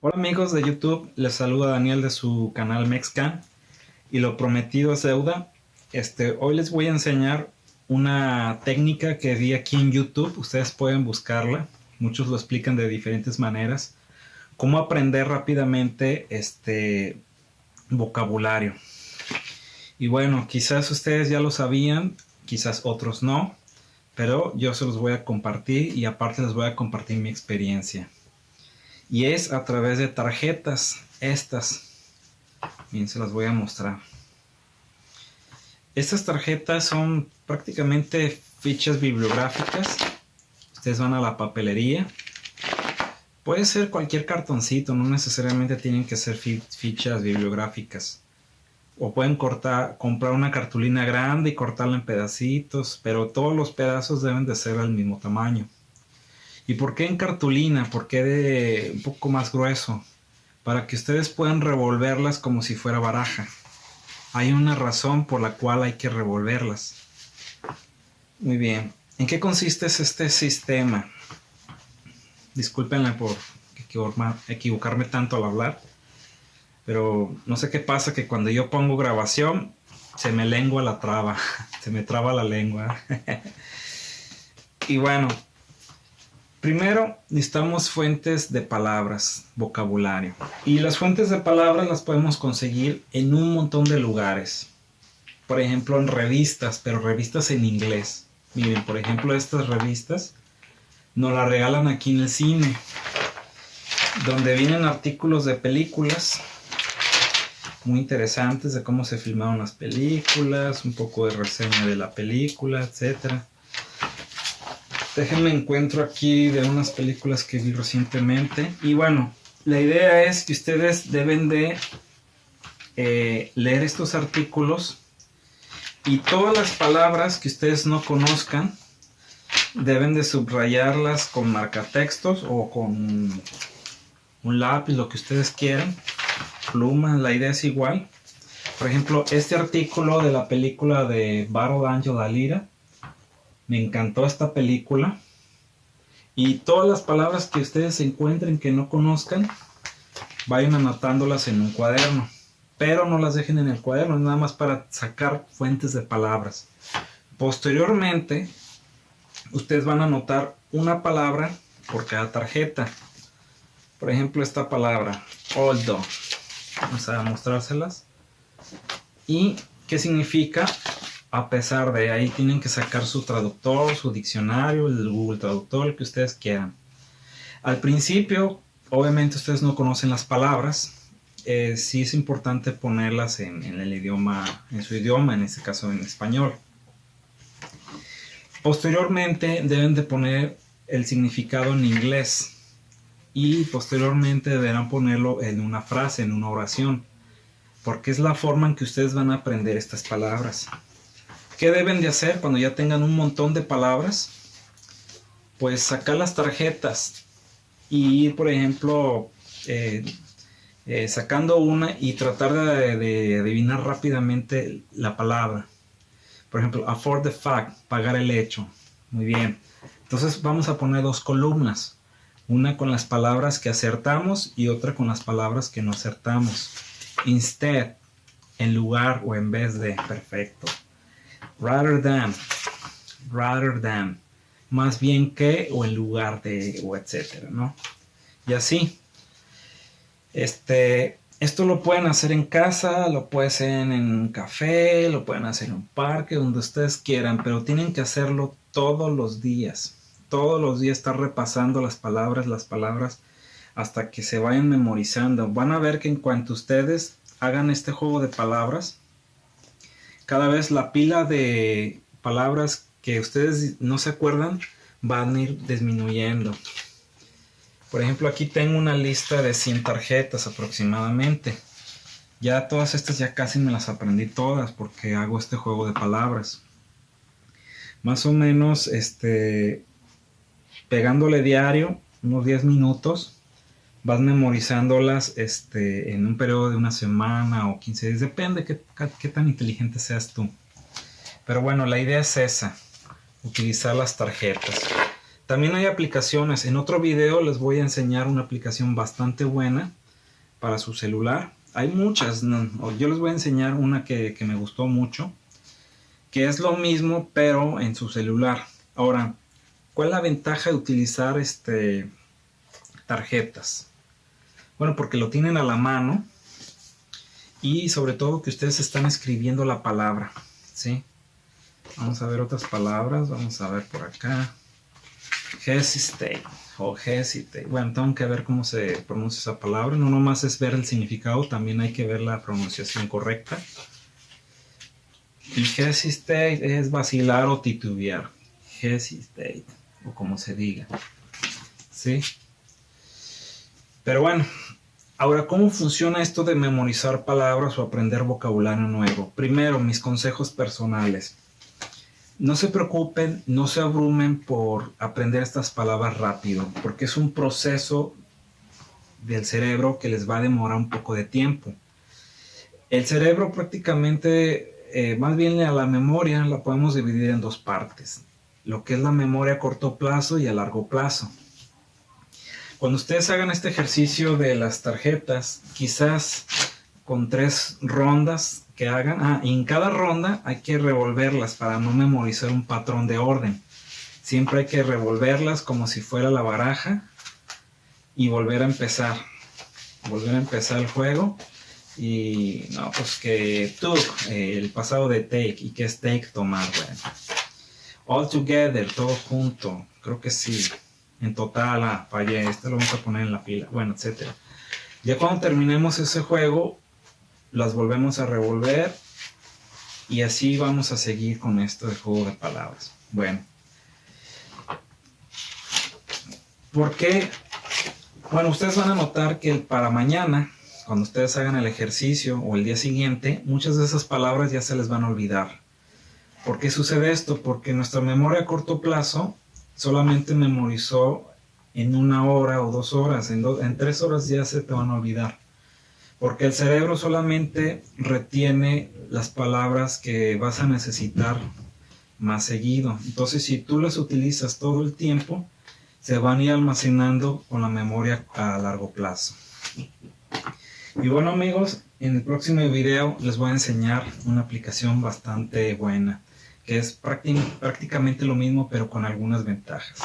Hola amigos de YouTube, les saluda Daniel de su canal Mexcan. Y lo prometido es deuda. Este, hoy les voy a enseñar una técnica que vi aquí en YouTube, ustedes pueden buscarla, muchos lo explican de diferentes maneras, cómo aprender rápidamente este vocabulario. Y bueno, quizás ustedes ya lo sabían, quizás otros no, pero yo se los voy a compartir y aparte les voy a compartir mi experiencia y es a través de tarjetas estas. Bien se las voy a mostrar. Estas tarjetas son prácticamente fichas bibliográficas. Ustedes van a la papelería. Puede ser cualquier cartoncito no necesariamente tienen que ser fichas bibliográficas. O pueden comprar una cartulina grande y cortarla en pedacitos, pero todos los pedazos deben de ser del mismo tamaño. ¿Y por qué en cartulina? ¿Por qué de un poco más grueso? Para que ustedes puedan revolverlas como si fuera baraja. Hay una razón por la cual hay que revolverlas. Muy bien. ¿En qué consiste este sistema? Discúlpenme por equivocarme tanto al hablar. Pero no sé qué pasa que cuando yo pongo grabación se me lengua la traba. Se me traba la lengua. y bueno, Primero, necesitamos fuentes de palabras, vocabulario. Y las fuentes de palabras las podemos conseguir en un montón de lugares. Por ejemplo, en revistas, pero revistas en inglés. Miren, por ejemplo, estas revistas nos las regalan aquí en el cine. Donde vienen artículos de películas muy interesantes de cómo se filmaron las películas, un poco de reseña de la película, etcétera Déjenme encuentro aquí de unas películas que vi recientemente. Y bueno, la idea es que ustedes deben de eh, leer estos artículos y todas las palabras que ustedes no conozcan deben de subrayarlas con marcatextos o con un lápiz, lo que ustedes quieran. Pluma, la idea es igual. Por ejemplo, este artículo de la película de Battle Angel Alira me encantó esta película. Y todas las palabras que ustedes encuentren que no conozcan, vayan anotándolas en un cuaderno. Pero no las dejen en el cuaderno, es nada más para sacar fuentes de palabras. Posteriormente, ustedes van a anotar una palabra por cada tarjeta. Por ejemplo, esta palabra, oldo. Vamos a mostrárselas. ¿Y qué significa? A pesar de ahí tienen que sacar su traductor, su diccionario, el Google Traductor, el que ustedes quieran. Al principio, obviamente ustedes no conocen las palabras, eh, sí es importante ponerlas en, el idioma, en su idioma, en este caso en español. Posteriormente deben de poner el significado en inglés y posteriormente deberán ponerlo en una frase, en una oración, porque es la forma en que ustedes van a aprender estas palabras. ¿Qué deben de hacer cuando ya tengan un montón de palabras? Pues sacar las tarjetas y ir, por ejemplo, eh, eh, sacando una y tratar de, adivinar rápidamente la palabra. Por ejemplo, afford the fact, pagar el hecho. Muy bien. Entonces vamos a poner dos columnas. Una con las palabras que acertamos y otra con las palabras que no acertamos. Instead, en lugar o en vez de. Perfecto rather than, rather than, más bien que o en lugar de o etcétera, ¿no? Y así. Este, esto lo pueden hacer en casa, lo pueden hacer en un café, lo pueden hacer en un parque, donde ustedes quieran, pero tienen que hacerlo todos los días. Todos los días estar repasando las palabras, las palabras, hasta que se vayan memorizando. Van a ver que en cuanto ustedes hagan este juego de palabras, cada vez la pila de palabras que ustedes no se acuerdan van a ir disminuyendo. Por ejemplo, aquí tengo una lista de 100 tarjetas aproximadamente. Ya todas estas ya casi me las aprendí todas porque hago este juego de palabras. Más o menos, este, pegándole diario, unos 10 minutos, vas memorizándolas este, en un periodo de una semana o 15 días, depende qué, qué tan inteligente seas tú. Pero bueno, la idea es esa, utilizar las tarjetas. También hay aplicaciones. En otro video les voy a enseñar una aplicación bastante buena para su celular. Hay muchas. Yo les voy a enseñar una que, que me gustó mucho. Que es lo mismo pero en su celular. Ahora, ¿cuál es la ventaja de utilizar este, tarjetas? Bueno, porque lo tienen a la mano y sobre todo que ustedes están escribiendo la palabra, ¿sí? Vamos a ver otras palabras, vamos a ver por acá. Hesitate o hesitate. Bueno, tengo que ver cómo se pronuncia esa palabra. No nomás es ver el significado, también hay que ver la pronunciación correcta. Y hesitate es vacilar o titubear. Hesitate, o como se diga. ¿Sí? Pero bueno, Ahora, ¿cómo funciona esto de memorizar palabras o aprender vocabulario nuevo? Primero, mis consejos personales. No se preocupen, no se abrumen por aprender estas palabras rápido, porque es un proceso del cerebro que les va a demorar un poco de tiempo. El cerebro prácticamente, eh, más bien a la memoria, la podemos dividir en dos partes. Lo que es la memoria a corto plazo y a largo plazo. Cuando ustedes hagan este ejercicio de las tarjetas, quizás con tres rondas que hagan, ah, y en cada ronda hay que revolverlas para no memorizar un patrón de orden. Siempre hay que revolverlas como si fuera la baraja y volver a empezar. Volver a empezar el juego. Y no, pues que took, eh, el pasado de take, y que es take tomar, bueno. All together, todo junto, creo que sí en total, ah, fallé, este lo vamos a poner en la pila, bueno, etcétera. Ya cuando terminemos ese juego, las volvemos a revolver y así vamos a seguir con esto de juego de palabras. Bueno. ¿Por qué? Bueno, ustedes van a notar que para mañana, cuando ustedes hagan el ejercicio o el día siguiente, muchas de esas palabras ya se les van a olvidar. ¿Por qué sucede esto? Porque nuestra memoria a corto plazo solamente memorizó en una hora o dos horas, en, en tres horas ya se te van a olvidar. Porque el cerebro solamente retiene las palabras que vas a necesitar más seguido. Entonces, si tú las utilizas todo el tiempo, se van a ir almacenando con la memoria a largo plazo. Y bueno amigos, en el próximo video les voy a enseñar una aplicación bastante buena que es prácticamente lo mismo pero con algunas ventajas.